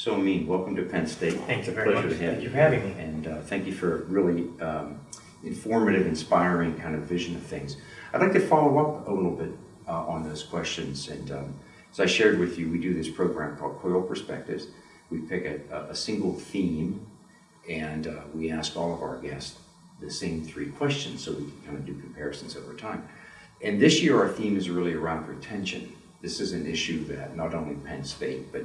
So Amin, welcome to Penn State. Thank It's you a very pleasure much. to have Thank you. you for having me. And uh, thank you for really um, informative, inspiring kind of vision of things. I'd like to follow up a little bit uh, on those questions. And um, as I shared with you, we do this program called Coil Perspectives. We pick a, a single theme and uh, we ask all of our guests the same three questions so we can kind of do comparisons over time. And this year, our theme is really around retention. This is an issue that not only Penn State, but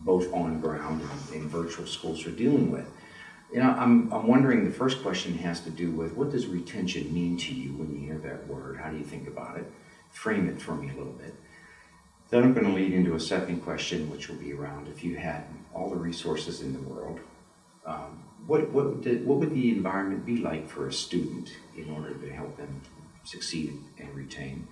both on ground and in virtual schools are dealing with. You know, I'm, I'm wondering, the first question has to do with what does retention mean to you when you hear that word? How do you think about it? Frame it for me a little bit. Then I'm going to lead into a second question, which will be around if you had all the resources in the world, um, what, what, would what would the environment be like for a student in order to help them succeed and retain?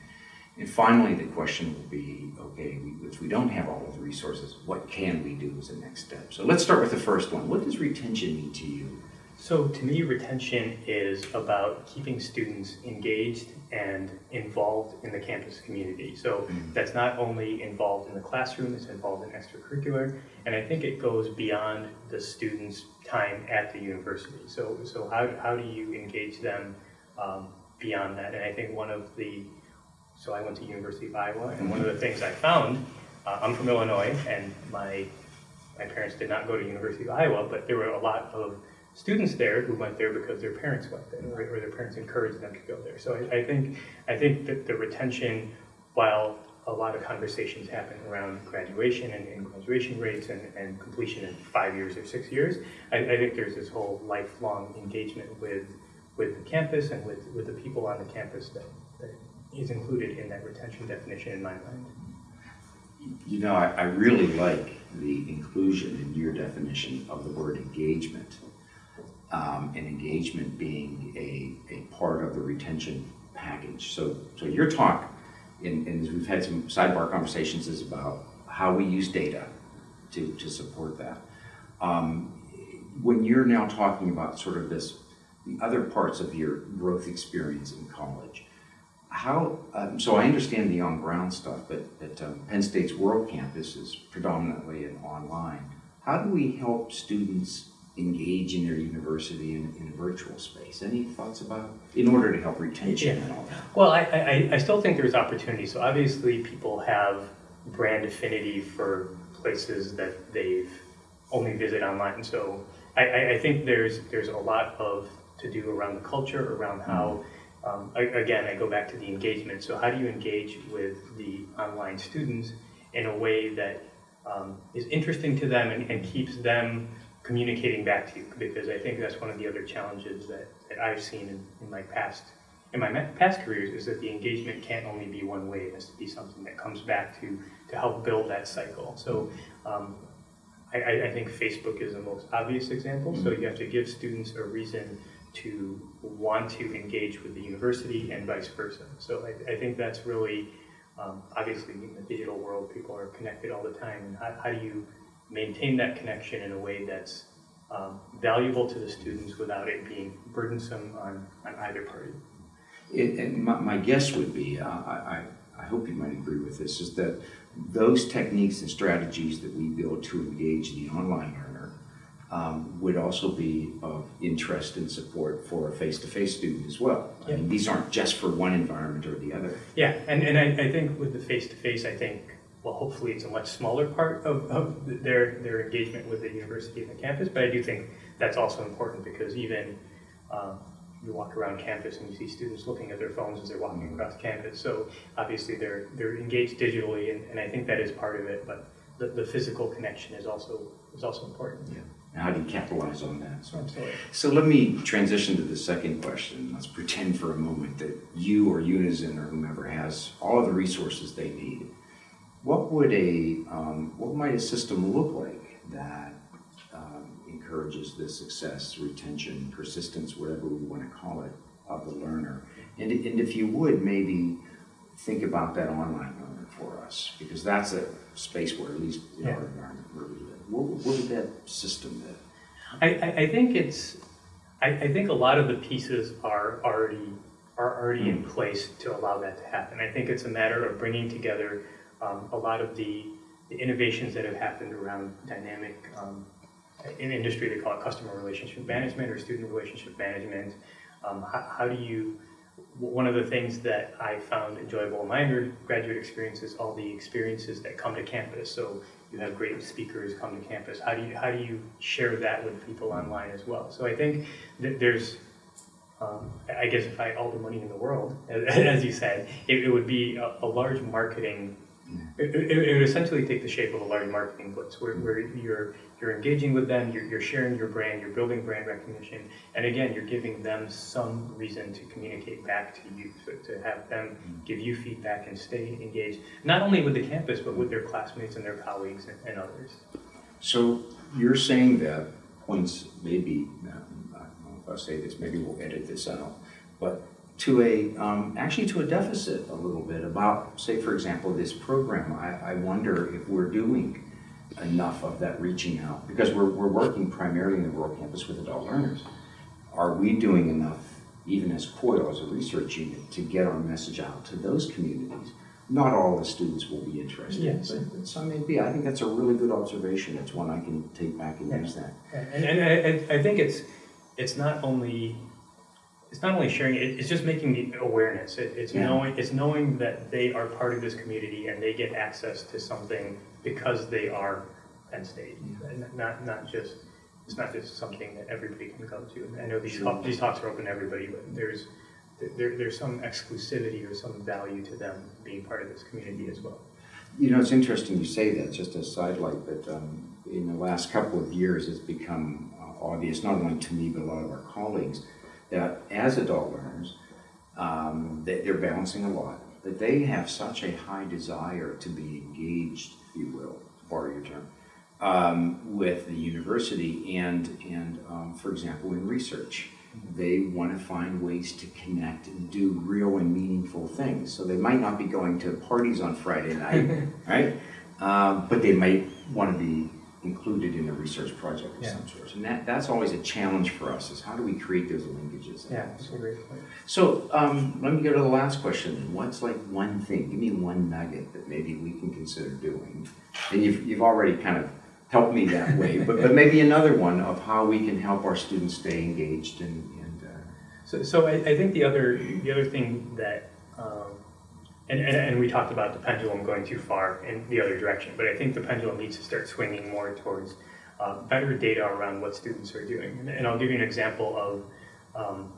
And finally, the question will be, okay, we, if we don't have all of the resources, what can we do as a next step? So let's start with the first one. What does retention mean to you? So to me, retention is about keeping students engaged and involved in the campus community. So Mhm. that's not only involved in the classroom, it's involved in extracurricular, and I think it goes beyond the students' time at the university. So, so how, how do you engage them um, beyond that? And I think one of the, so I went to University of Iowa, and one of the things I found, uh, I'm from Illinois, and my my parents did not go to University of Iowa, but there were a lot of students there who went there because their parents went there, or, or their parents encouraged them to go there. So I, I think I think that the retention, while a lot of conversations happen around graduation and, and graduation rates and, and completion in five years or six years, I, I think there's this whole lifelong engagement with with the campus and with, with the people on the campus that is included in that retention definition in my mind. You know, I, I really like the inclusion in your definition of the word engagement. Um, and engagement being a, a part of the retention package. So, so your talk, and, and we've had some sidebar conversations, is about how we use data to, to support that. Um, when you're now talking about sort of this, the other parts of your growth experience in college, how, um, so I understand the on-ground stuff, but, but um, Penn State's World Campus is predominantly an online. How do we help students engage in their university in, in a virtual space? Any thoughts about, in order to help retention and all that? Well, I, I, I still think there's opportunity. So obviously people have brand affinity for places that they've only visit online. So I, I, I think there's there's a lot of to do around the culture, around how, um, I, again, I go back to the engagement. So how do you engage with the online students in a way that um, is interesting to them and, and keeps them communicating back to you? Because I think that's one of the other challenges that, that I've seen in, in my past in my past careers is that the engagement can't only be one way. It has to be something that comes back to to help build that cycle. So um, I, I I think Facebook is the most obvious example. So you have to give students a reason to want to engage with the university and vice versa. So I, I think that's really um, obviously in the digital world, people are connected all the time. And how, how do you maintain that connection in a way that's um, valuable to the students without it being burdensome on, on either party? It, and my, my guess would be, uh, I, I, I hope you might agree with this, is that those techniques and strategies that we build to engage in the online um, would also be of interest and support for a face-to-face student as well. I mean, these aren't just for one environment or the other. Yeah, and, and I, I think with the face-to-face, I think, well, hopefully it's a much smaller part of, of their, their engagement with the university and the campus, but I do think that's also important because even um, you walk around campus and you see students looking at their phones as they're walking across campus, so obviously they're, they're engaged digitally, and, and I think that is part of it, but the, the physical connection is also, is also important. Yeah. And how do you capitalize on that? So, Absolutely. so let me transition to the second question. Let's pretend for a moment that you or Unizin or whomever has all of the resources they need. What would a, um, what might a system look like that um, encourages the success, retention, persistence, whatever we want to call it, of the learner? And, and if you would, maybe think about that online learner for us, because that's a space where, at least in our environment where we what, what would that system be? I, I, I think it's, I, I think a lot of the pieces are already, are already in place to allow that to happen. I think it's a matter of bringing together um, a lot of the the innovations that have happened around dynamic, um, in industry, they call it customer relationship management or student relationship management. Um, how, how do you, one of the things that I found enjoyable in my undergraduate experience is all the experiences that come to campus. So you have great speakers come to campus. How do you, how do you share that with people online as well? So I think that there's, um, I guess if I had all the money in the world, as you said, it, it would be a, a large marketing. It, it, it would essentially take the shape of a large marketing blitz, where, where you're you're engaging with them, you're, you're sharing your brand, you're building brand recognition, and again, you're giving them some reason to communicate back to you, to, to have them give you feedback and stay engaged, not only with the campus, but with their classmates and their colleagues and, and others. So you're saying that points maybe, I don't know if I say this, maybe we'll edit this out, but to a, um, actually to a deficit a little bit about, say, for example, this program. I, I wonder if we're doing enough of that reaching out, because we're, we're working primarily in the World Campus with adult learners. Are we doing enough, even as COIL, as a research unit, to get our message out to those communities? Not all the students will be interested, Yes. but but some may be. I think that's a really good observation. It's one I can take back and use that. And, and I- I, I think it's, it's not only, it's not only sharing, it, it's just making the awareness. It, it's Yeah. knowing, it's knowing that they are part of this community and they get access to something because they are Penn State. And not, not just, it's not just something that everybody can go to. And I know these, Sure. talk- these talks are open to everybody, but there's, there, there's some exclusivity or some value to them being part of this community as well. You know, it's interesting you say that, just a sidelight, but um, in the last couple of years, it's become uh, obvious, not only to me, but a lot of our colleagues, that as adult learners, um, that they're balancing a lot, that they have such a high desire to be engaged, if you will, to borrow your term, um, with the university and, and um, for example, in research. They want to find ways to connect and do real and meaningful things. So they might not be going to parties on Friday night, right? Um, but they might want to be included in a research project of Yeah. some sort. And that, that's always a challenge for us, is how do we create those linkages? Yeah, that's a great point. So um, let me go to the last question. What's like one thing? Give me one nugget that maybe we can consider doing. And you've, you've already kind of helped me that way, but, but maybe another one of how we can help our students stay engaged and, and uh, So, so I, I think the other, the other thing that, um, and, and, and we talked about the pendulum going too far in the other direction, but I think the pendulum needs to start swinging more towards uh, better data around what students are doing. And, and I'll give you an example of um,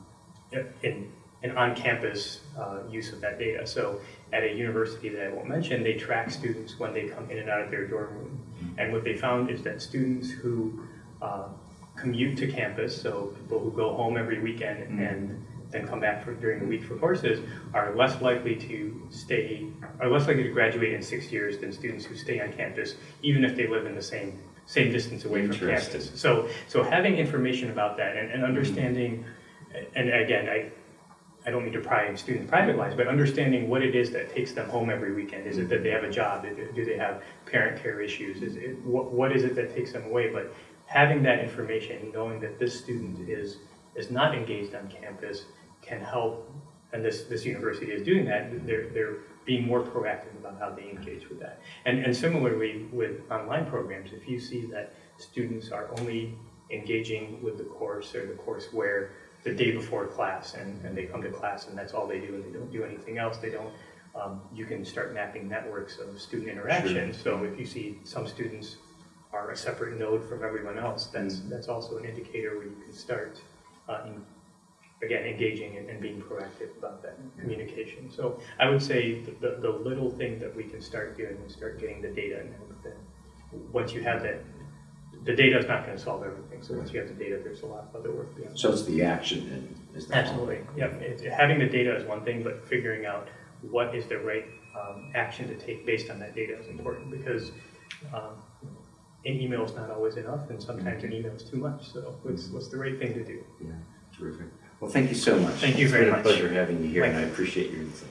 in, an on-campus uh, use of that data. So at a university that I won't mention, they track students when they come in and out of their dorm room. And what they found is that students who uh, commute to campus, so people who go home every weekend and then come back for, during the week for courses, are less likely to stay, are less likely to graduate in six years than students who stay on campus, even if they live in the same, same distance away from campus. So, so having information about that and, and mm-hmm. understanding, and again, I, I don't mean to pry in students' private lives, but understanding what it is that takes them home every weekend. Is it that they have a job? Do they have parent care issues? Is it, what, what is it that takes them away? But having that information, knowing that this student is, is not engaged on campus can help, and this, this university is doing that, they're, they're being more proactive about how they engage with that. And, and similarly with online programs, if you see that students are only engaging with the course or the courseware the day before class and, and they come to class and that's all they do and they don't do anything else, they don't, um, you can start mapping networks of student interaction. So if you see some students are a separate node from everyone else, that's, that's also an indicator where you can start, uh, in- again, engaging and, and being proactive about that communication. So I would say the, the, the little thing that we can start doing is start getting the data and then once you have that, the data is not gonna solve everything, so once you have the data, there's a lot of other work beyond. so it's the action and is that Absolutely, yep, it, having the data is one thing, but figuring out what is the right, um, action to take based on that data is important, because, um, an email is not always enough, and sometimes an email is too much, so what's, what's the right thing to do? Yeah, terrific. Well, thank you so much. Thank you very It's much. been a pleasure having you here, and I appreciate your insight.